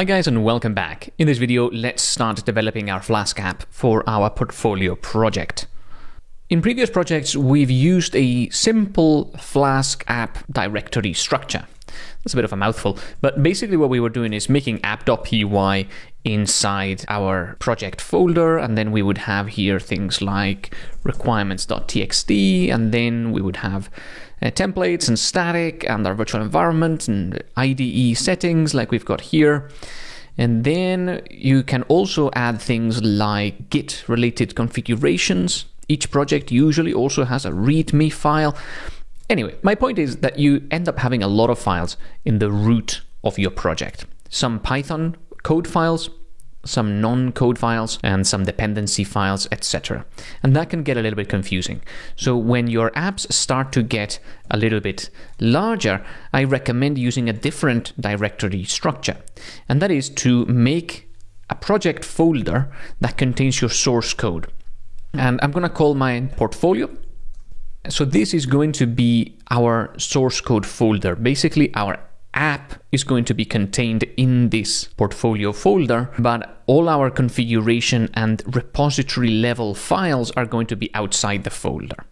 Hi guys and welcome back. In this video, let's start developing our Flask app for our portfolio project. In previous projects, we've used a simple Flask app directory structure. That's a bit of a mouthful, but basically what we were doing is making app.py inside our project folder, and then we would have here things like requirements.txt, and then we would have uh, templates and static and our virtual environment and IDE settings like we've got here. And then you can also add things like Git related configurations. Each project usually also has a README file. Anyway, my point is that you end up having a lot of files in the root of your project. Some Python code files, some non-code files and some dependency files, etc. And that can get a little bit confusing. So when your apps start to get a little bit larger, I recommend using a different directory structure. And that is to make a project folder that contains your source code. And I'm going to call mine portfolio. So this is going to be our source code folder, basically our app is going to be contained in this portfolio folder, but all our configuration and repository level files are going to be outside the folder.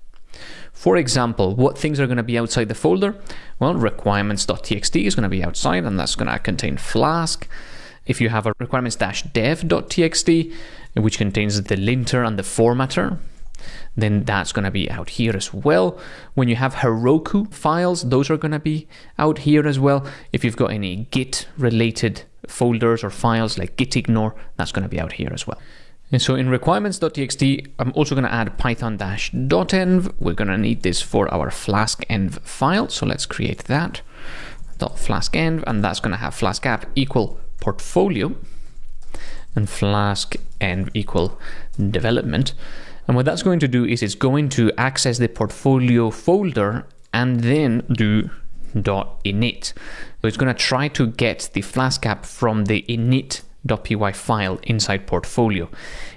For example, what things are going to be outside the folder? Well, requirements.txt is going to be outside, and that's going to contain Flask. If you have a requirements-dev.txt, which contains the linter and the formatter, then that's going to be out here as well. When you have Heroku files, those are going to be out here as well. If you've got any Git related folders or files like gitignore, that's going to be out here as well. And so in requirements.txt, I'm also going to add python-dotenv. We're going to need this for our flask-env file. So let's create that .flask-env, and that's going to have flask app equal portfolio and flask-env equal development. And what that's going to do is it's going to access the portfolio folder and then do dot .init. So it's going to try to get the Flask app from the init.py file inside portfolio.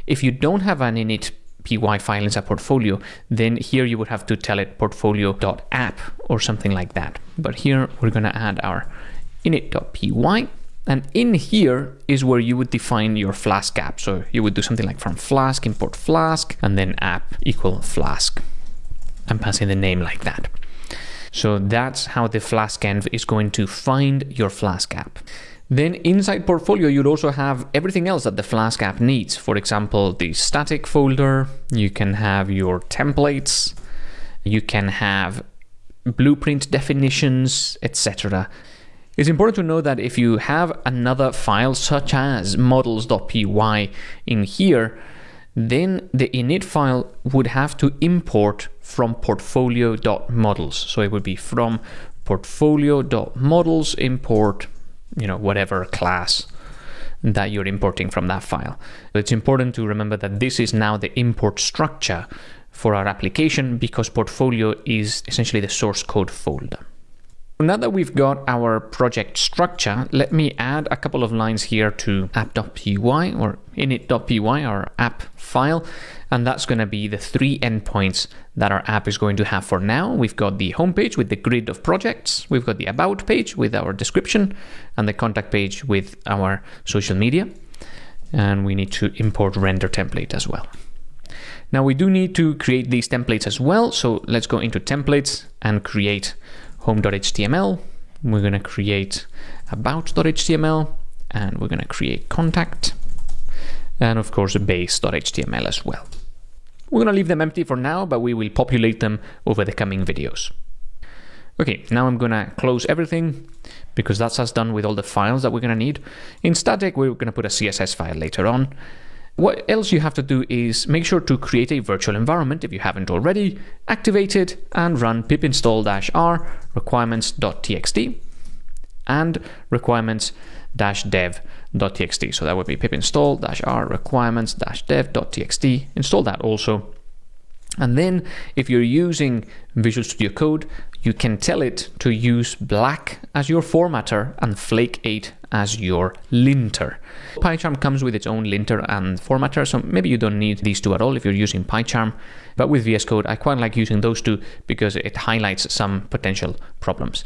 If you don't have an init py file inside portfolio, then here you would have to tell it portfolio.app or something like that. But here we're going to add our init.py and in here is where you would define your Flask app. So you would do something like from Flask, import Flask, and then app equal Flask. I'm passing the name like that. So that's how the Flask env is going to find your Flask app. Then inside Portfolio, you'd also have everything else that the Flask app needs. For example, the static folder, you can have your templates, you can have blueprint definitions, etc. It's important to know that if you have another file such as models.py in here, then the init file would have to import from portfolio.models. So it would be from portfolio.models import, you know, whatever class that you're importing from that file. It's important to remember that this is now the import structure for our application because portfolio is essentially the source code folder. So now that we've got our project structure, let me add a couple of lines here to app.py or init.py, our app file, and that's going to be the three endpoints that our app is going to have for now. We've got the homepage with the grid of projects, we've got the about page with our description, and the contact page with our social media. And we need to import render template as well. Now we do need to create these templates as well, so let's go into templates and create home.html. We're going to create about.html and we're going to create contact and of course base.html as well. We're going to leave them empty for now, but we will populate them over the coming videos. Okay, now I'm going to close everything because that's us done with all the files that we're going to need. In static, we're going to put a CSS file later on. What else you have to do is make sure to create a virtual environment if you haven't already, activate it and run pip install-r requirements.txt and requirements-dev.txt. So that would be pip install-r requirements-dev.txt. Install that also. And then if you're using Visual Studio Code, you can tell it to use black as your formatter and flake 8 as your linter. PyCharm comes with its own linter and formatter, so maybe you don't need these two at all if you're using PyCharm. But with VS Code, I quite like using those two because it highlights some potential problems.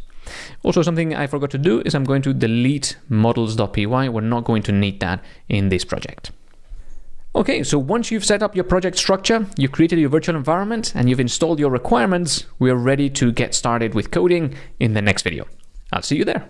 Also, something I forgot to do is I'm going to delete models.py. We're not going to need that in this project. Okay, so once you've set up your project structure, you've created your virtual environment, and you've installed your requirements, we're ready to get started with coding in the next video. I'll see you there.